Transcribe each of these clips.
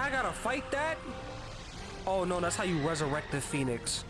I gotta fight that? Oh no, that's how you resurrect the phoenix.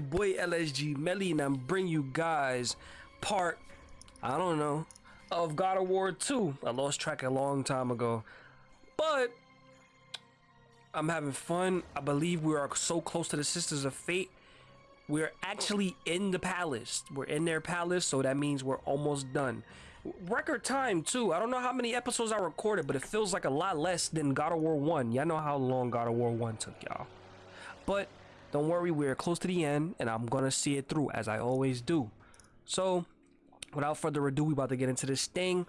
Your boy LSG Melly, and I'm bringing you guys part, I don't know, of God of War 2. I lost track a long time ago, but I'm having fun. I believe we are so close to the Sisters of Fate. We're actually in the palace. We're in their palace, so that means we're almost done. Record time too. I don't know how many episodes I recorded, but it feels like a lot less than God of War 1. Y'all know how long God of War 1 took, y'all. But don't worry, we're close to the end, and I'm gonna see it through as I always do. So, without further ado, we about to get into this thing.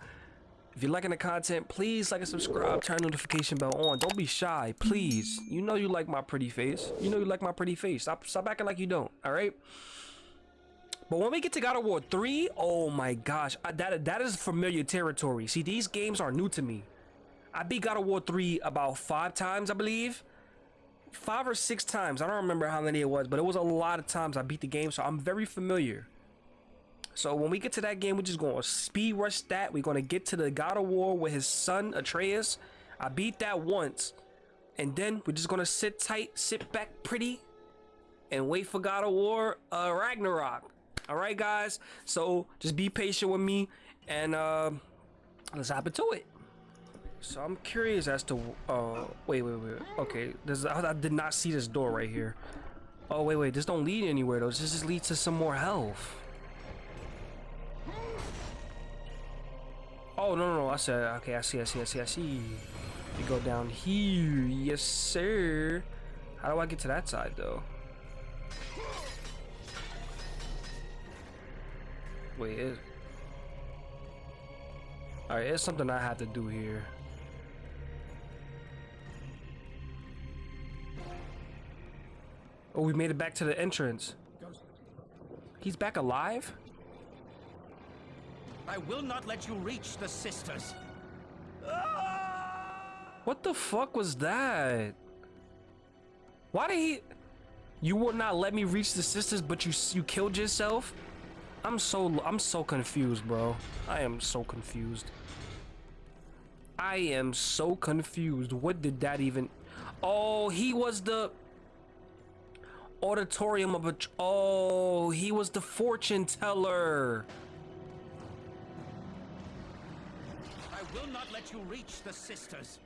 If you're liking the content, please like and subscribe, turn notification bell on. Don't be shy, please. You know you like my pretty face. You know you like my pretty face. Stop, stop acting like you don't. All right. But when we get to God of War 3, oh my gosh, I, that that is familiar territory. See, these games are new to me. I beat God of War 3 about five times, I believe. Five or six times. I don't remember how many it was, but it was a lot of times I beat the game, so I'm very familiar. So when we get to that game, we're just going to speed rush that. We're going to get to the God of War with his son, Atreus. I beat that once. And then we're just going to sit tight, sit back pretty, and wait for God of War uh, Ragnarok. All right, guys. So just be patient with me, and uh, let's hop into it. So I'm curious as to. Uh, wait, wait, wait. Okay, this I, I did not see this door right here. Oh wait, wait. This don't lead anywhere though. This just leads to some more health. Oh no, no, no. I said. Okay, I see. I see. I see. I see. You go down here. Yes, sir. How do I get to that side though? Wait, it... Alright, it's something I have to do here. Oh, we made it back to the entrance. He's back alive? I will not let you reach the sisters. Ah! What the fuck was that? Why did he... You would not let me reach the sisters, but you you killed yourself? I'm so I'm so confused, bro. I am so confused. I am so confused. What did that even? Oh, he was the auditorium of a. Oh, he was the fortune teller. I will not let you reach the sisters.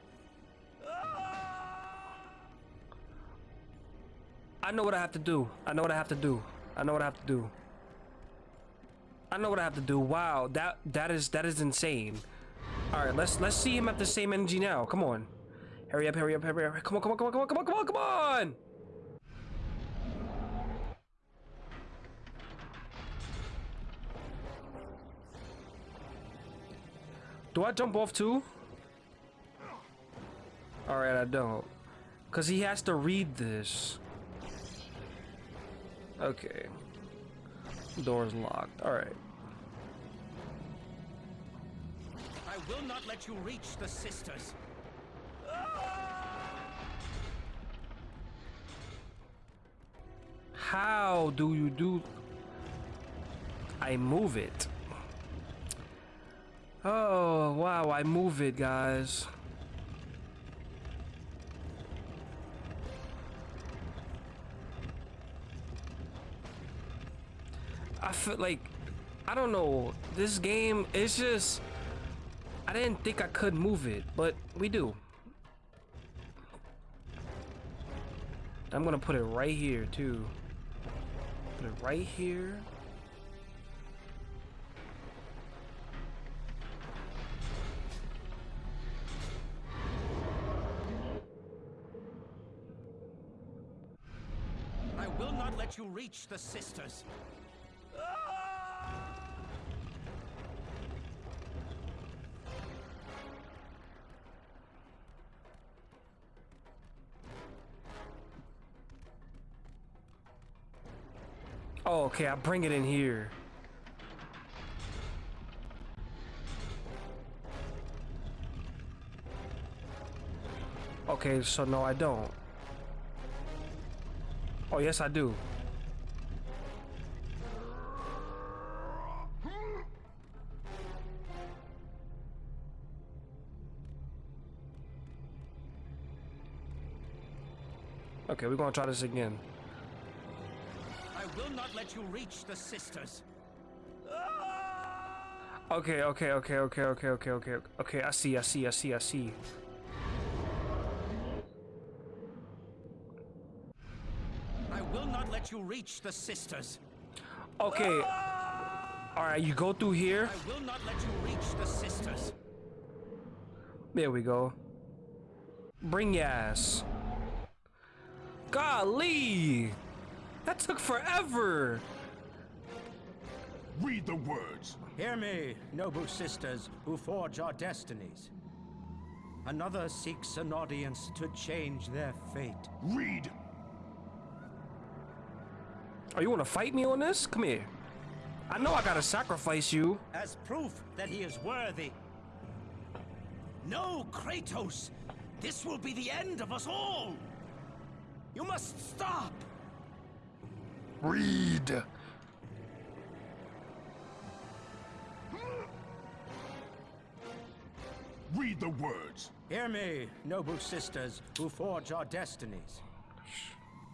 I know what I have to do. I know what I have to do. I know what I have to do. I know what I have to do. Wow, that that is that is insane. All right, let's let's see him at the same energy now. Come on, hurry up, hurry up, hurry up! Come on, come on, come on, come on, come on, come on, come on! Do I jump off too? All right, I don't, cause he has to read this. Okay. Door's locked. Alright. I will not let you reach the sisters. How do you do... I move it. Oh, wow, I move it, guys. I feel like I don't know. This game it's just I didn't think I could move it, but we do. I'm gonna put it right here too. Put it right here. will not let you reach the sisters. Oh, okay, I'll bring it in here. Okay, so no, I don't. Oh, yes, I do. Okay, we're gonna try this again. I will not let you reach the sisters. Okay, okay, okay, okay, okay, okay, okay, okay. I see, I see, I see, I see. I will not let you reach the sisters. Okay. All right, you go through here. I will not let you reach the sisters. There we go. Bring your ass. Golly! That took forever! Read the words. Hear me, noble sisters who forge our destinies. Another seeks an audience to change their fate. Read. Oh, you wanna fight me on this? Come here. I know I gotta sacrifice you. As proof that he is worthy. No, Kratos! This will be the end of us all! You must stop! Read. Read the words. Hear me, noble sisters who forge our destinies.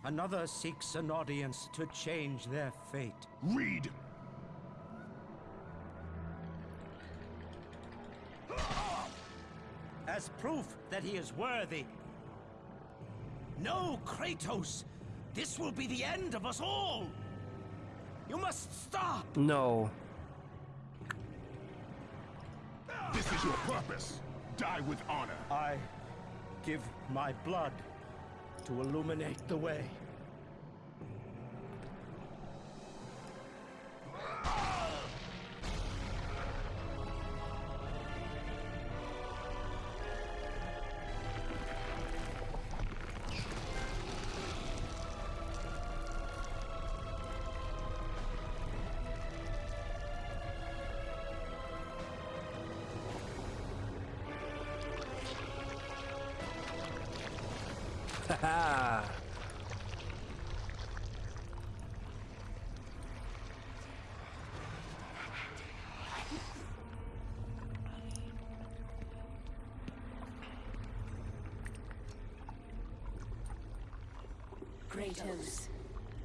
Another seeks an audience to change their fate. Read. As proof that he is worthy. No, Kratos! This will be the end of us all! You must stop! No. This is your purpose. Die with honor. I give my blood to illuminate the way.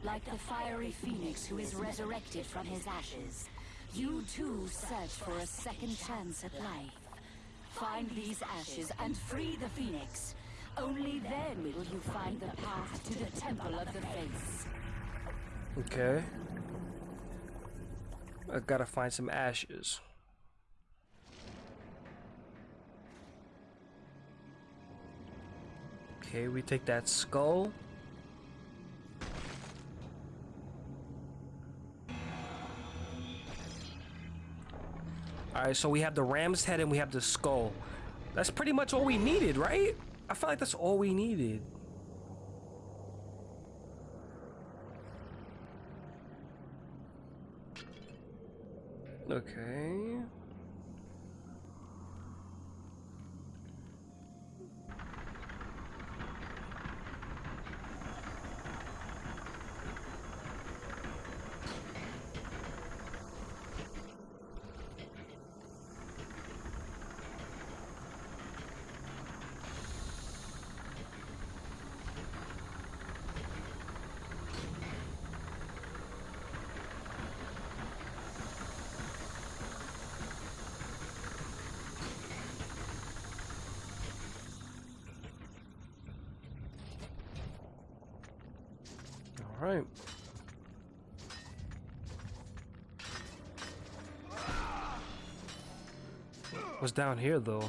Like the fiery phoenix who is resurrected from his ashes, you too search for a second chance at life. Find these ashes and free the phoenix. Only then will you find the path to the Temple of the Fates. Okay. I gotta find some ashes. Okay, we take that skull. Alright, so we have the ram's head and we have the skull. That's pretty much all we needed, right? I feel like that's all we needed. Okay. All right. What's down here though?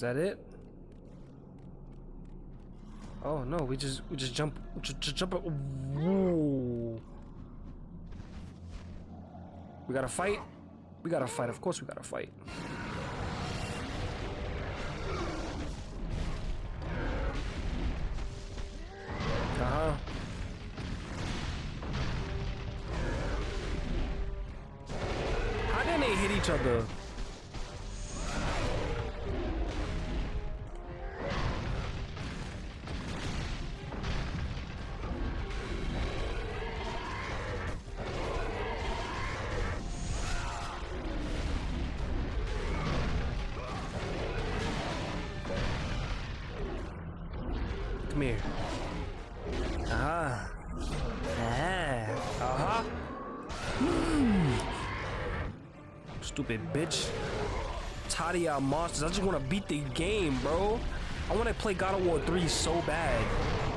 Is that it? Oh no, we just we just jump just, jump. Whoa. We gotta fight. We gotta fight. Of course, we gotta fight. Uh huh. How didn't they hit each other? Here. Ah. Ah. Uh-huh. Mm. Stupid bitch. Tired of y'all monsters. I just want to beat the game, bro. I want to play God of War 3 so bad.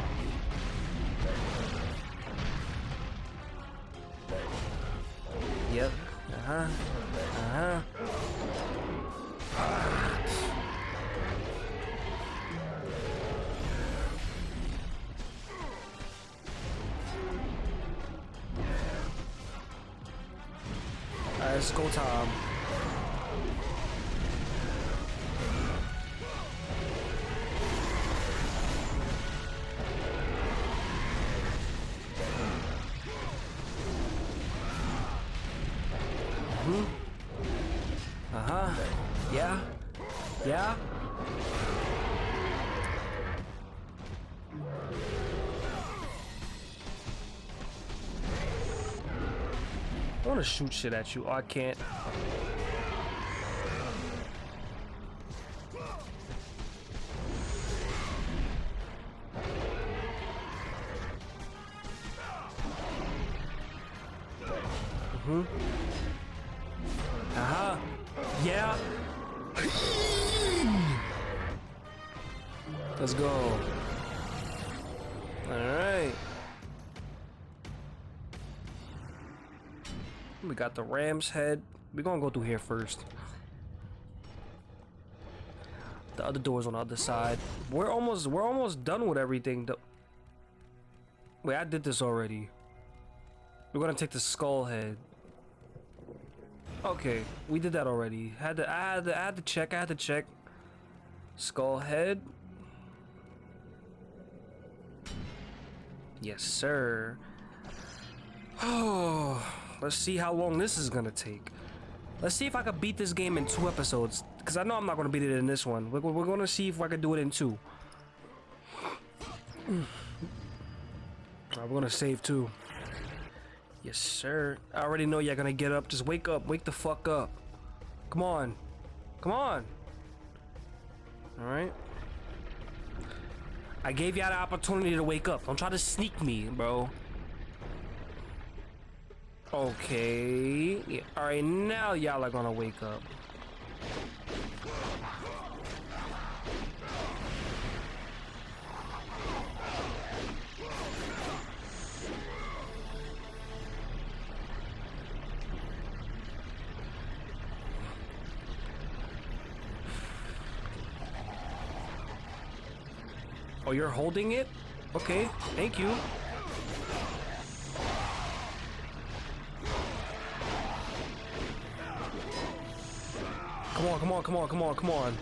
I want to shoot shit at you. Oh, I can't. Got the ram's head. We're gonna go through here first. The other door's on the other side. We're almost we're almost done with everything. The Wait, I did this already. We're gonna take the skull head. Okay, we did that already. Had to I had to I had to check, I had to check. Skull head. Yes, sir. Oh Let's see how long this is gonna take. Let's see if I can beat this game in two episodes. Because I know I'm not gonna beat it in this one. We're, we're gonna see if I can do it in two. Alright, we're gonna save two. Yes, sir. I already know you're gonna get up. Just wake up. Wake the fuck up. Come on. Come on. Alright. I gave y'all the opportunity to wake up. Don't try to sneak me, bro. Okay. Yeah. All right, now y'all are gonna wake up. Oh, you're holding it? Okay, thank you. Come on, come on, come on, come on, come on.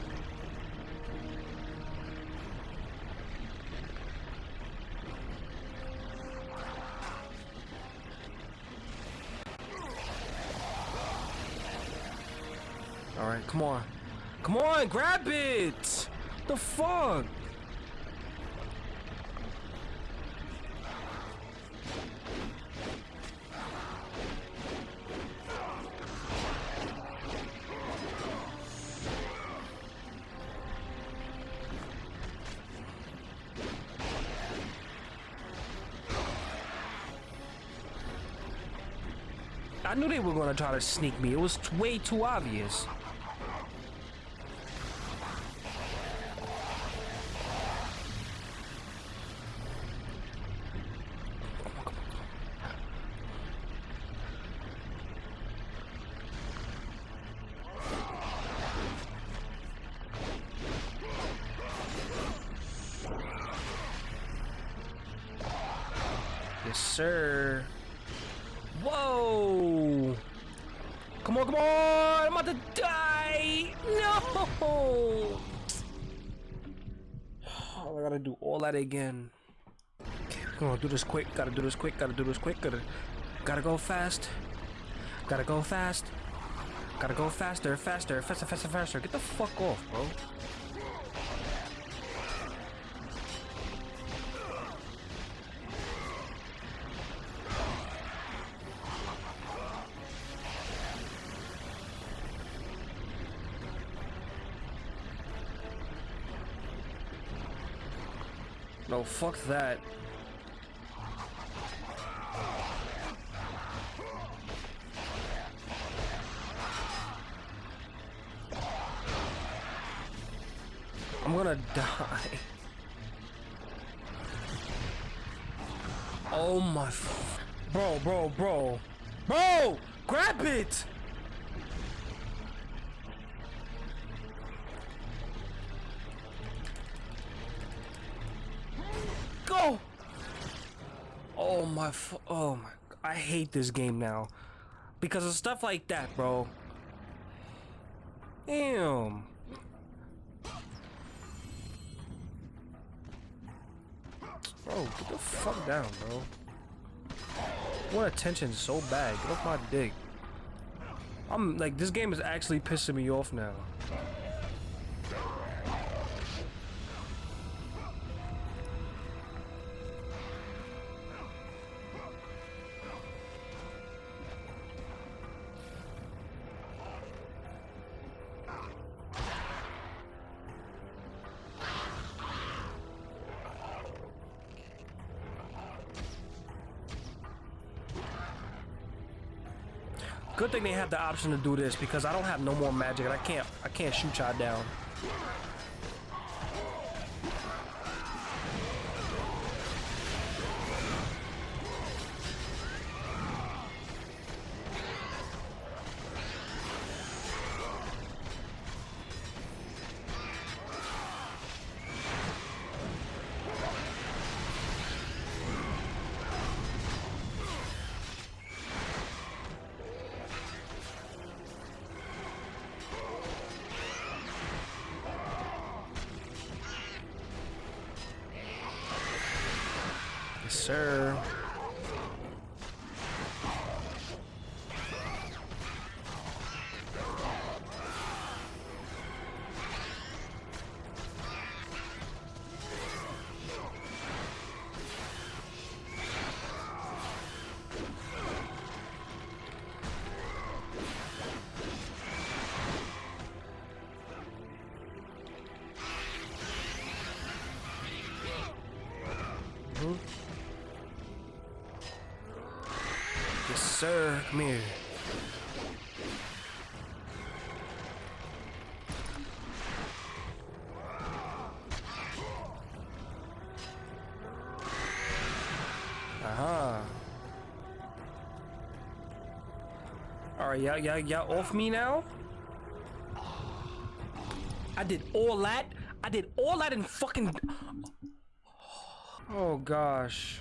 Alright, come on. Come on, grab it! The fuck? I knew they were gonna try to sneak me. It was way too obvious. This quick. Gotta do this quick. Gotta do this quick. Gotta, gotta go fast. Gotta go fast. Gotta go faster, faster, faster, faster, faster. Get the fuck off, bro. No, fuck that. Oh my f- Oh my- I hate this game now. Because of stuff like that, bro. Damn. Bro, get the fuck down, bro. Want attention so bad. Get off my dick. I'm like, this game is actually pissing me off now. Good thing they have the option to do this because I don't have no more magic and I can't I can't shoot y'all down. Sir. Come here. Aha. Alright, y'all, y'all, y'all off me now? I did all that? I did all that in fucking... Oh, gosh.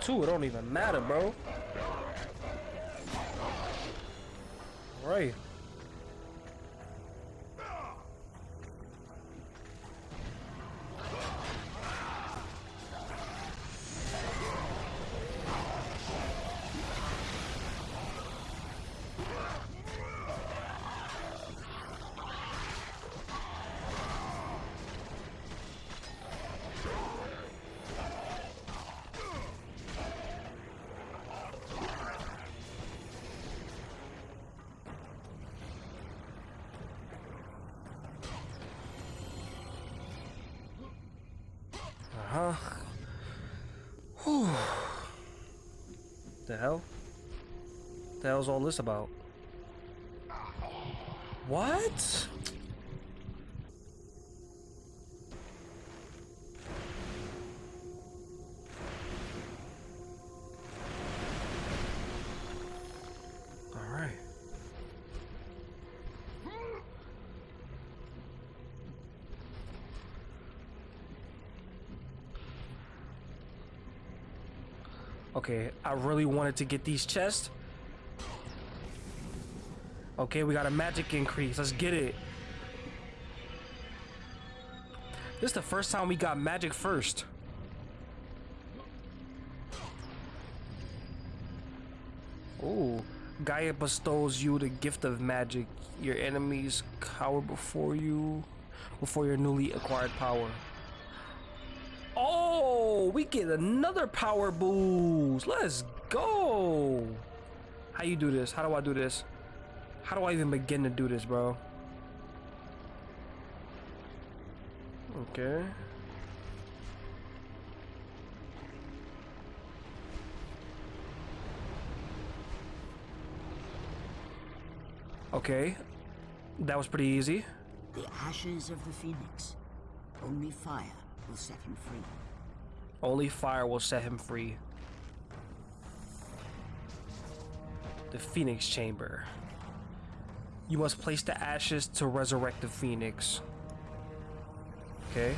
Too, it don't even matter, bro. Right. Hell? The hell's all this about? What? I really wanted to get these chests. Okay, we got a magic increase. Let's get it. This is the first time we got magic first. Ooh. Gaia bestows you the gift of magic. Your enemies cower before you, before your newly acquired power. We get another power boost. Let's go. How you do this? How do I do this? How do I even begin to do this, bro? Okay. Okay. That was pretty easy. The ashes of the phoenix. Only fire will set him free. Only fire will set him free. The Phoenix Chamber. You must place the ashes to resurrect the Phoenix. Okay.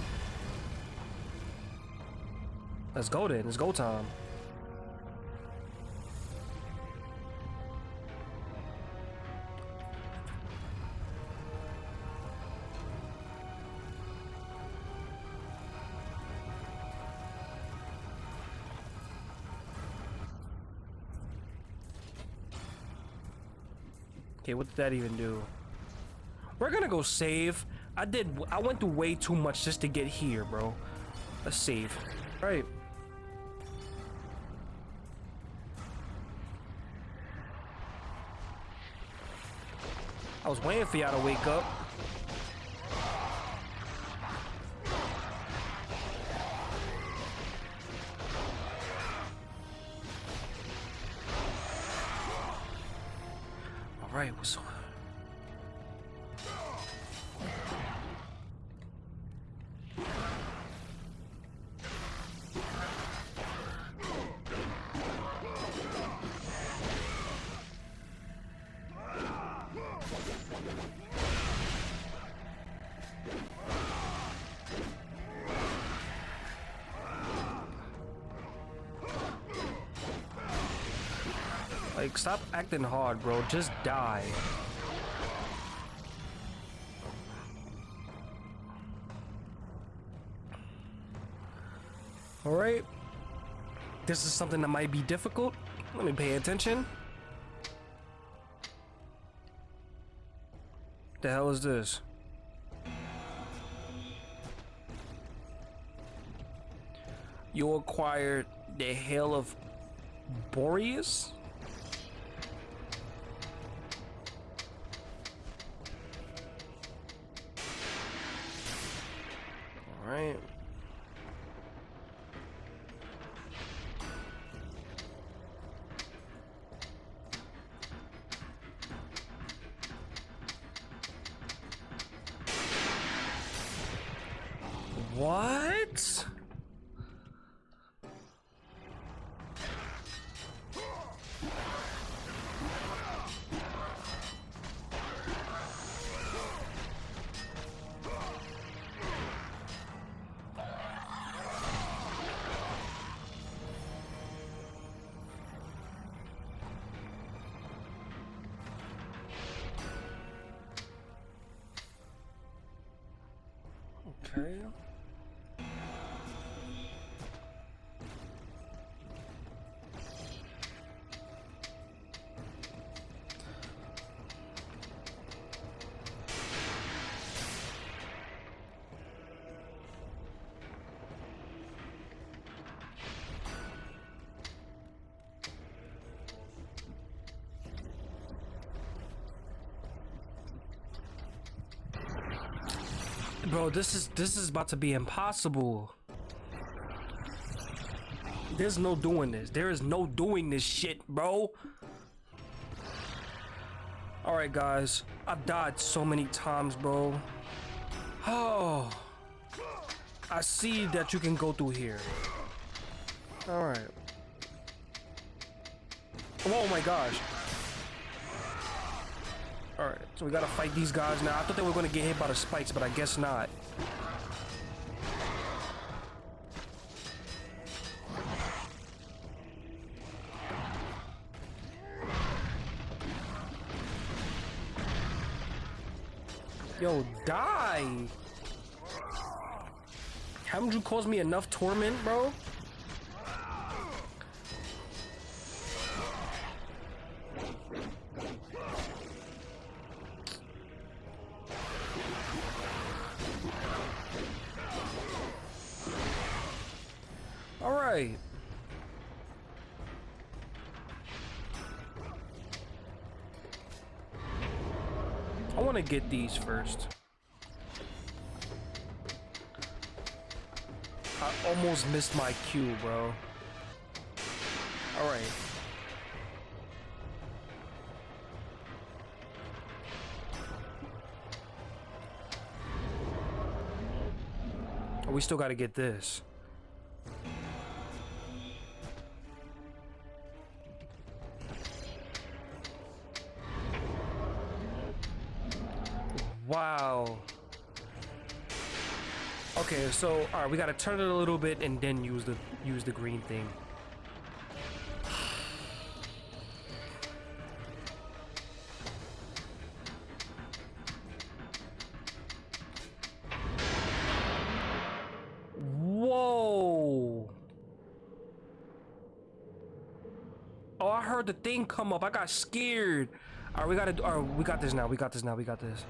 Let's go then. It's go time. Okay, what did that even do? We're gonna go save. I did. I went through way too much just to get here, bro. Let's save. All right. I was waiting for y'all to wake up. Acting hard, bro. Just die. Alright. This is something that might be difficult. Let me pay attention. The hell is this? You acquired the Hail of Boreas? Bro, this is this is about to be impossible. There's no doing this. There is no doing this shit, bro. Alright, guys. I've died so many times, bro. Oh. I see that you can go through here. Alright. Oh my gosh. So we gotta fight these guys now. I thought they were gonna get hit by the spikes, but I guess not. Yo, die! Haven't you caused me enough torment, bro? Get these first. I almost missed my cue, bro. All right. Oh, we still got to get this. So all right, we gotta turn it a little bit and then use the use the green thing. Whoa! Oh, I heard the thing come up. I got scared. All right, we gotta. All right, we got this now. We got this now. We got this.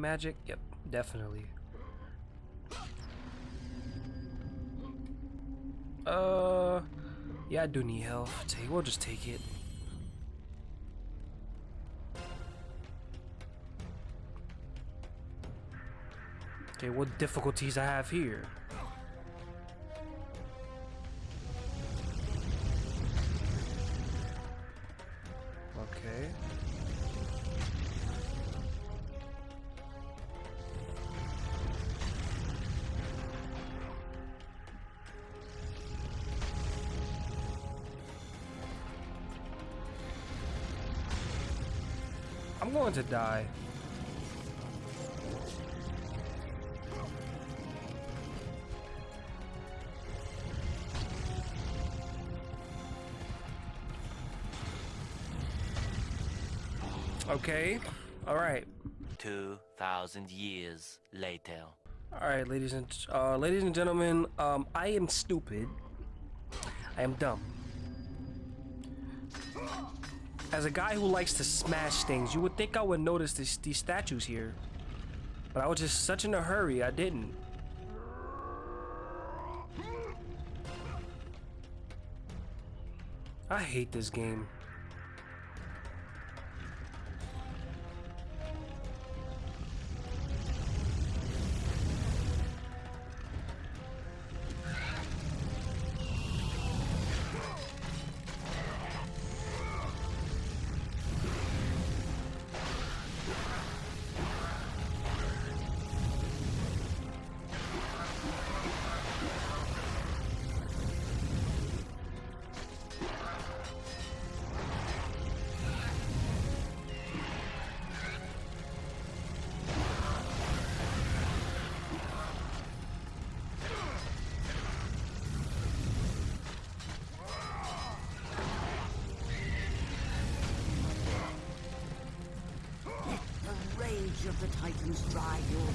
Magic? Yep, definitely. Uh, yeah, I do need health. Take, we'll just take it. Okay, what difficulties I have here? Okay. Going to die. Okay. All right. 2,000 years later. All right, ladies and uh, ladies and gentlemen, um, I am stupid. I am dumb. As a guy who likes to smash things, you would think I would notice this, these statues here, but I was just such in a hurry, I didn't. I hate this game. Titans your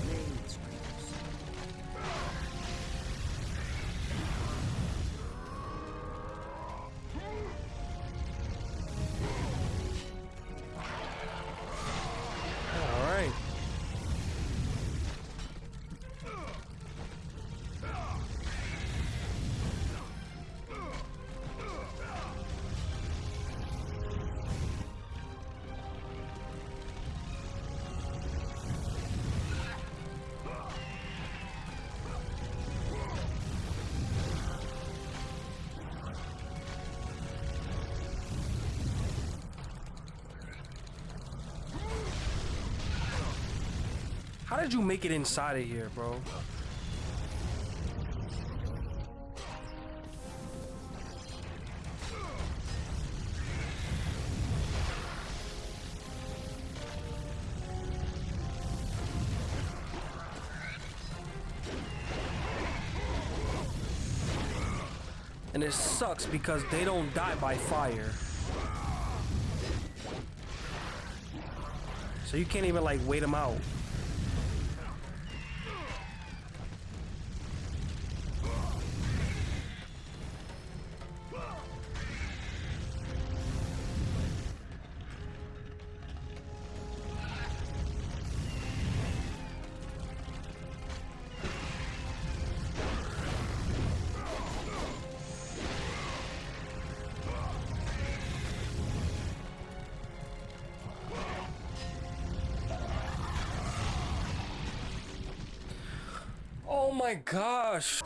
did you make it inside of here, bro? And it sucks because they don't die by fire. So you can't even like wait them out. Oh my gosh.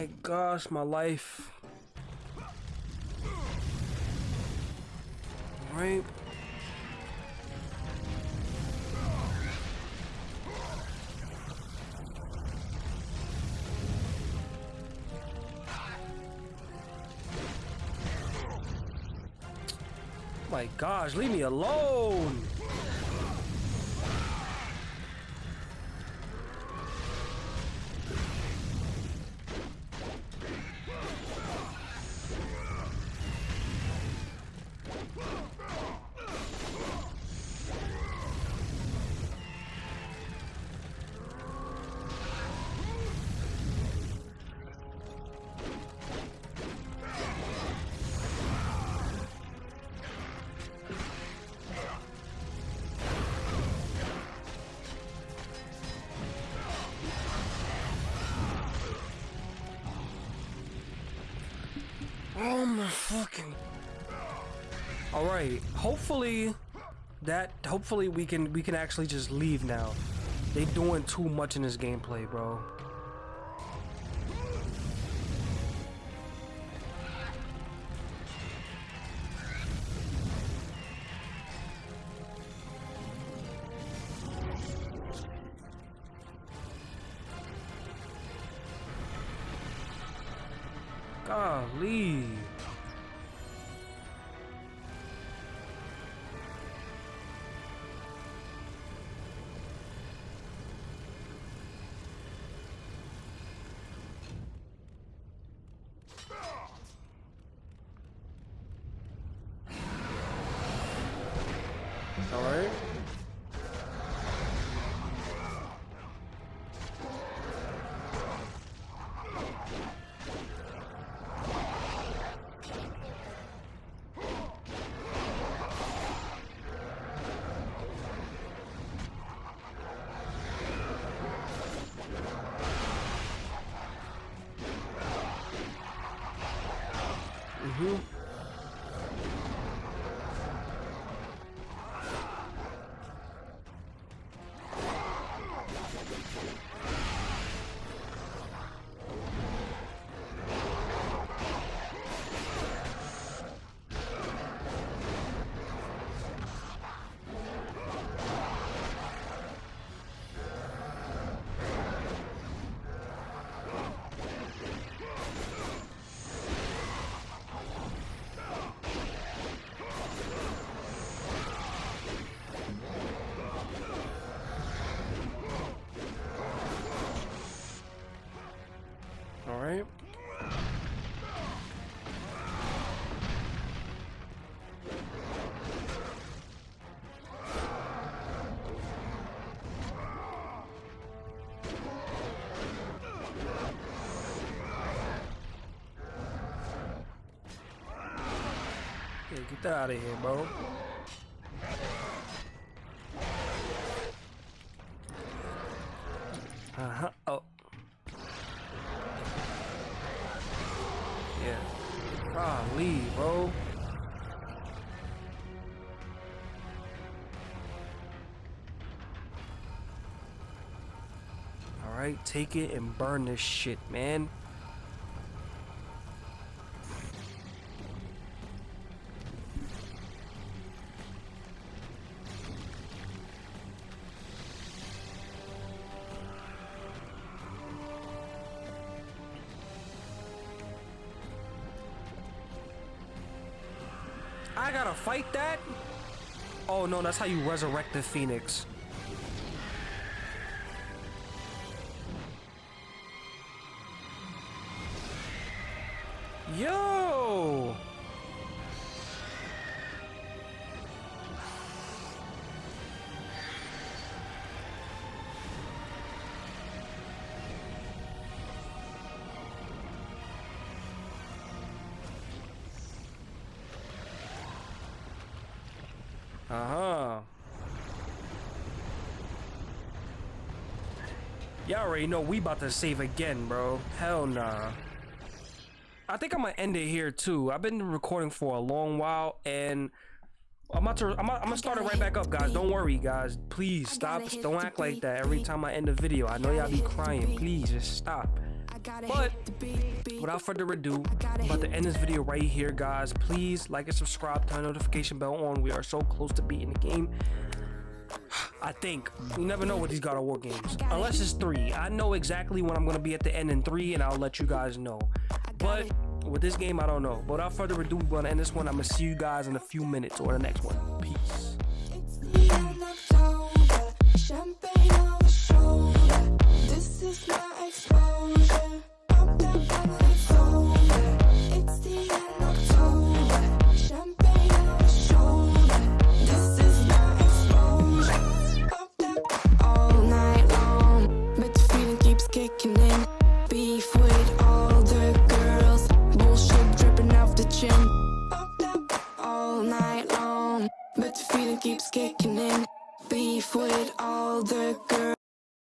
My gosh, my life. Right? My gosh, leave me alone. Oh my fucking. All right. Hopefully, that. Hopefully we can we can actually just leave now. They doing too much in this gameplay, bro. viu? Get out of here, bro. Uh-huh. Oh. Yeah. Golly, bro. Alright, take it and burn this shit, man. That's how you resurrect the phoenix. Already know we about to save again, bro. Hell nah. I think I'm gonna end it here too. I've been recording for a long while and I'm about to I'm, about, I'm gonna start it right back up, guys. Don't worry, guys. Please stop. Don't act like that every time I end a video. I know y'all be crying. Please just stop. But without further ado, I'm about to end this video right here, guys. Please like and subscribe, turn notification bell on. We are so close to beating the game. I think. You never know with these God of War games. Unless it's three. I know exactly when I'm going to be at the end in three, and I'll let you guys know. But with this game, I don't know. But without further ado, we're going to end this one. I'm going to see you guys in a few minutes or the next one. Peace. The keeps kicking in. Beef with all the girls.